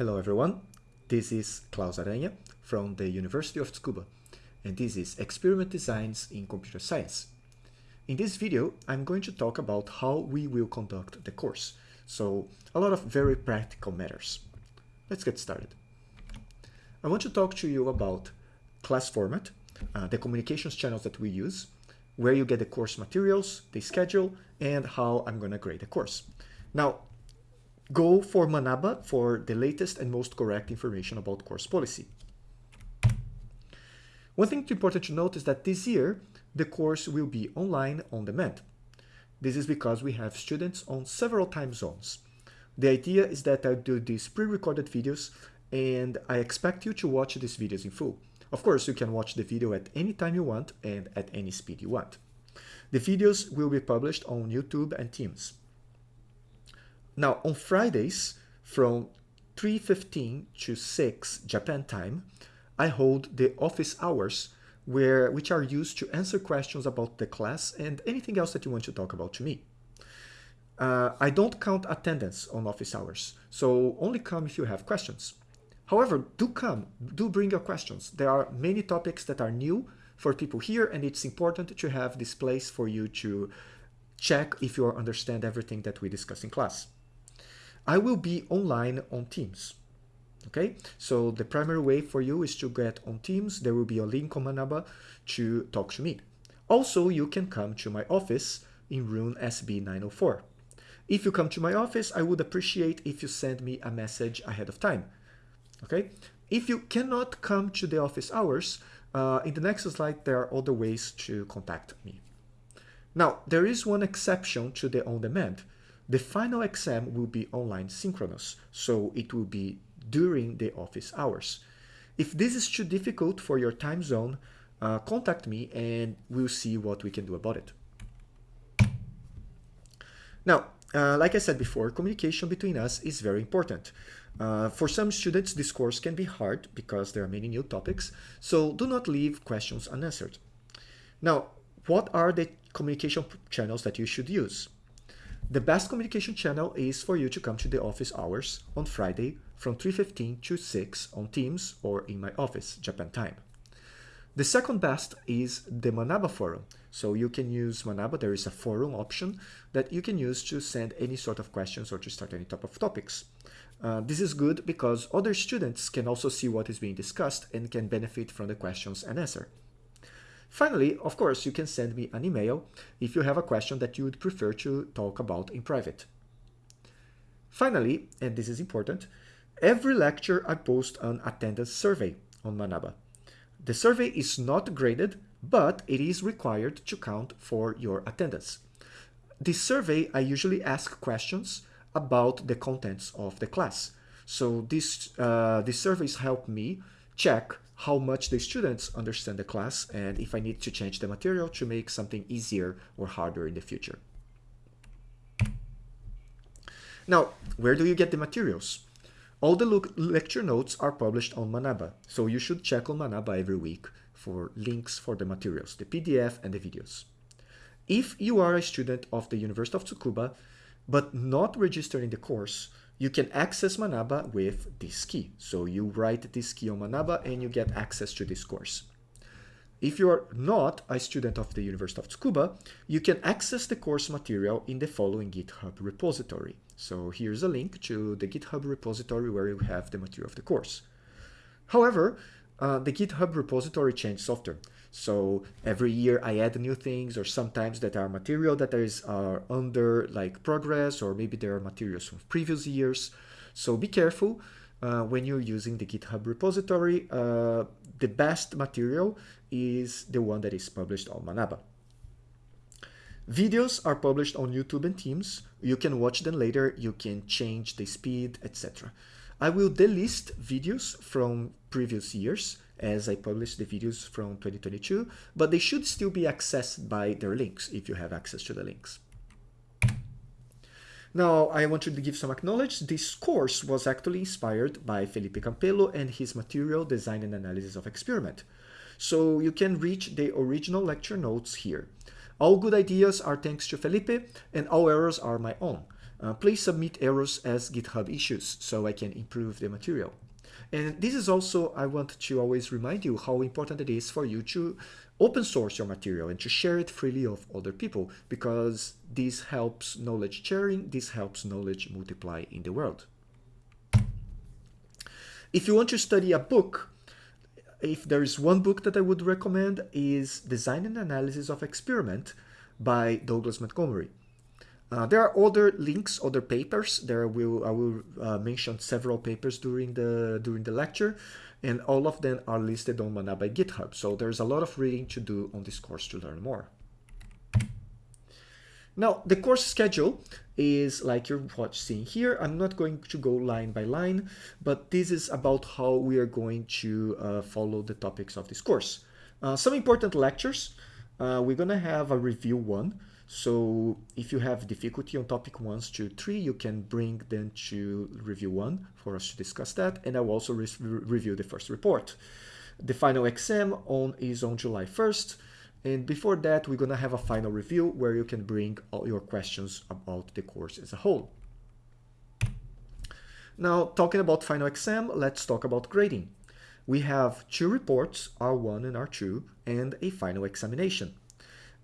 Hello everyone, this is Claus Aranha from the University of Tsukuba and this is Experiment Designs in Computer Science. In this video, I'm going to talk about how we will conduct the course, so a lot of very practical matters. Let's get started. I want to talk to you about class format, uh, the communications channels that we use, where you get the course materials, the schedule, and how I'm going to grade the course. Now, Go for Manaba for the latest and most correct information about course policy. One thing important to note is that this year, the course will be online on demand. This is because we have students on several time zones. The idea is that I do these pre-recorded videos and I expect you to watch these videos in full. Of course, you can watch the video at any time you want and at any speed you want. The videos will be published on YouTube and Teams. Now, on Fridays from 3.15 to 6 Japan time, I hold the office hours where, which are used to answer questions about the class and anything else that you want to talk about to me. Uh, I don't count attendance on office hours, so only come if you have questions. However, do come, do bring your questions. There are many topics that are new for people here, and it's important to have this place for you to check if you understand everything that we discuss in class. I will be online on Teams. Okay, so the primary way for you is to get on Teams. There will be a link on Manaba to talk to me. Also, you can come to my office in room SB904. If you come to my office, I would appreciate if you send me a message ahead of time. Okay, if you cannot come to the office hours, uh, in the next slide, there are other ways to contact me. Now, there is one exception to the on-demand. The final exam will be online synchronous, so it will be during the office hours. If this is too difficult for your time zone, uh, contact me and we'll see what we can do about it. Now, uh, like I said before, communication between us is very important. Uh, for some students, this course can be hard because there are many new topics, so do not leave questions unanswered. Now, what are the communication channels that you should use? The best communication channel is for you to come to the office hours on Friday from 3.15 to 6 on Teams or in my office, Japan time. The second best is the Manaba forum. So you can use Manaba, there is a forum option that you can use to send any sort of questions or to start any type of topics. Uh, this is good because other students can also see what is being discussed and can benefit from the questions and answer. Finally, of course, you can send me an email if you have a question that you would prefer to talk about in private. Finally, and this is important, every lecture I post an attendance survey on Manaba. The survey is not graded, but it is required to count for your attendance. This survey, I usually ask questions about the contents of the class. So this, uh, these surveys help me check how much the students understand the class and if I need to change the material to make something easier or harder in the future. Now, where do you get the materials? All the lecture notes are published on Manaba, so you should check on Manaba every week for links for the materials, the PDF and the videos. If you are a student of the University of Tsukuba, but not registered in the course, you can access Manaba with this key. So you write this key on Manaba and you get access to this course. If you are not a student of the University of Tsukuba, you can access the course material in the following GitHub repository. So here's a link to the GitHub repository where you have the material of the course. However, uh, the GitHub repository changes often. So every year I add new things or sometimes that are material that is uh, under like progress or maybe there are materials from previous years. So be careful uh, when you're using the GitHub repository. Uh, the best material is the one that is published on Manaba. Videos are published on YouTube and Teams. You can watch them later. You can change the speed, etc. I will delist videos from previous years as I publish the videos from 2022, but they should still be accessed by their links if you have access to the links. Now, I wanted to give some acknowledge. This course was actually inspired by Felipe Campelo and his material Design and Analysis of Experiment. So you can reach the original lecture notes here. All good ideas are thanks to Felipe and all errors are my own. Uh, please submit errors as GitHub issues so I can improve the material. And this is also, I want to always remind you how important it is for you to open source your material and to share it freely of other people because this helps knowledge sharing, this helps knowledge multiply in the world. If you want to study a book, if there is one book that I would recommend is Design and Analysis of Experiment by Douglas Montgomery. Uh, there are other links, other papers. There will I will uh, mention several papers during the during the lecture, and all of them are listed on Manaba GitHub. So there's a lot of reading to do on this course to learn more. Now the course schedule is like you're seeing here. I'm not going to go line by line, but this is about how we are going to uh, follow the topics of this course. Uh, some important lectures. Uh, we're gonna have a review one. So if you have difficulty on topic one to three, you can bring them to review one for us to discuss that. And I will also re review the first report. The final exam on is on July 1st. And before that, we're going to have a final review where you can bring all your questions about the course as a whole. Now, talking about final exam, let's talk about grading. We have two reports, R1 and R2, and a final examination.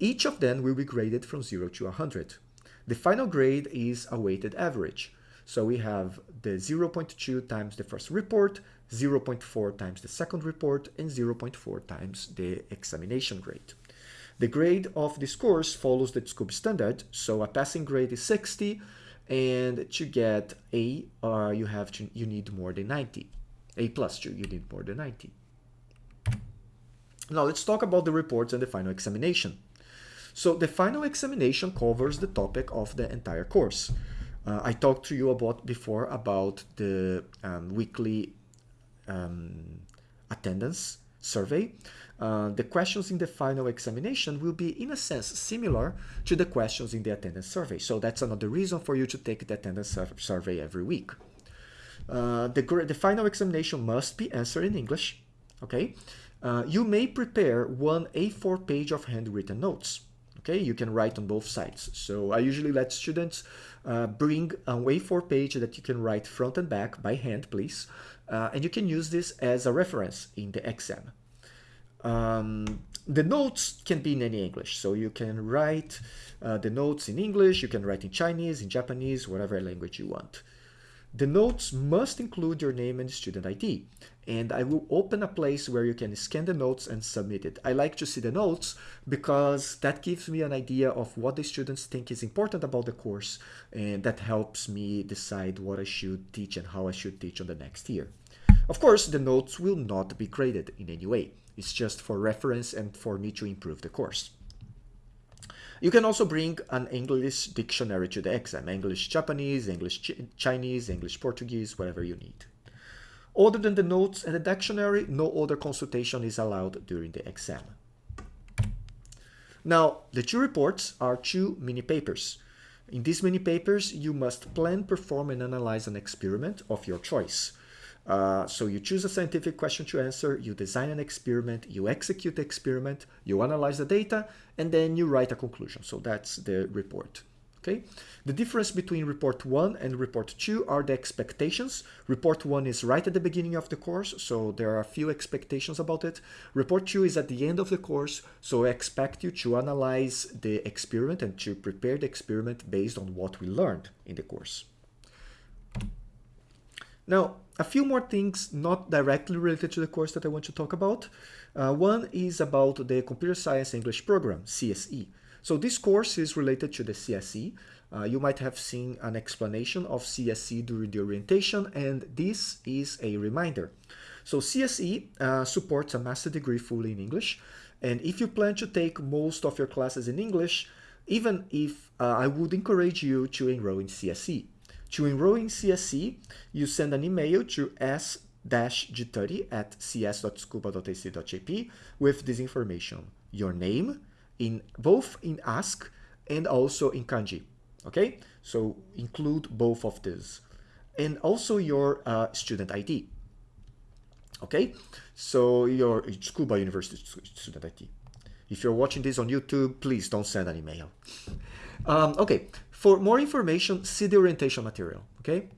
Each of them will be graded from 0 to 100. The final grade is a weighted average. So we have the 0.2 times the first report, 0.4 times the second report, and 0.4 times the examination grade. The grade of this course follows the Tsukuba standard, so a passing grade is 60, and to get A, uh, you have to, you need more than 90. A plus 2, you need more than 90. Now let's talk about the reports and the final examination. So the final examination covers the topic of the entire course. Uh, I talked to you about before about the um, weekly um, attendance survey. Uh, the questions in the final examination will be, in a sense, similar to the questions in the attendance survey. So that's another reason for you to take the attendance survey every week. Uh, the, the final examination must be answered in English, okay? Uh, you may prepare one A4 page of handwritten notes okay you can write on both sides. So i usually let students uh, bring a a4 page that you can write front and back by hand please. Uh, and you can use this as a reference in the exam. Um, the notes can be in any english. So you can write uh, the notes in english you can write in chinese in japanese whatever language you want the notes must include your name and student ID and I will open a place where you can scan the notes and submit it. I like to see the notes because that gives me an idea of what the students think is important about the course and that helps me decide what I should teach and how I should teach on the next year. Of course, the notes will not be graded in any way. It's just for reference and for me to improve the course. You can also bring an English dictionary to the exam, English Japanese, English Ch Chinese, English Portuguese, whatever you need. Other than the notes and the dictionary, no other consultation is allowed during the exam. Now, the two reports are two mini papers. In these mini papers, you must plan, perform, and analyze an experiment of your choice. Uh, so you choose a scientific question to answer, you design an experiment, you execute the experiment, you analyze the data, and then you write a conclusion. So that's the report. Okay. The difference between report 1 and report 2 are the expectations. Report 1 is right at the beginning of the course, so there are a few expectations about it. Report 2 is at the end of the course, so I expect you to analyze the experiment and to prepare the experiment based on what we learned in the course. Now, a few more things not directly related to the course that I want to talk about. Uh, one is about the Computer Science English Program, CSE. So this course is related to the CSE. Uh, you might have seen an explanation of CSE during the orientation, and this is a reminder. So CSE uh, supports a master degree fully in English, and if you plan to take most of your classes in English, even if uh, I would encourage you to enroll in CSE. To enroll in CSE, you send an email to s-g30 at cs.tsukuba.ac.jp with this information, your name, in both in ASCII and also in kanji okay? So include both of these. And also your uh, student ID okay? So your Tsukuba University student ID if you're watching this on YouTube please don't send an email. Um, okay For more information, see the orientation material, okay?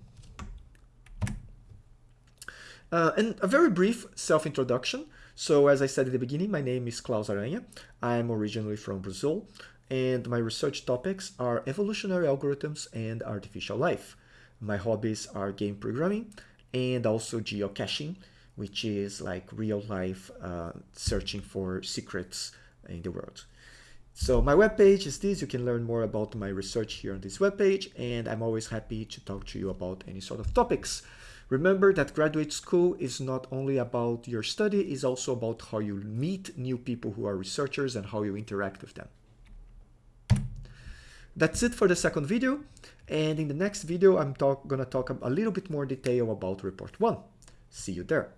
Uh, and a very brief self-introduction. So as I said at the beginning, my name is Claus Aranha. I'm originally from Brazil, and my research topics are evolutionary algorithms and artificial life. My hobbies are game programming and also geocaching, which is like real life uh, searching for secrets in the world. So my webpage is this. You can learn more about my research here on this webpage, and I'm always happy to talk to you about any sort of topics. Remember that graduate school is not only about your study, it's also about how you meet new people who are researchers and how you interact with them. That's it for the second video. And in the next video, I'm gonna talk a little bit more detail about report one. See you there.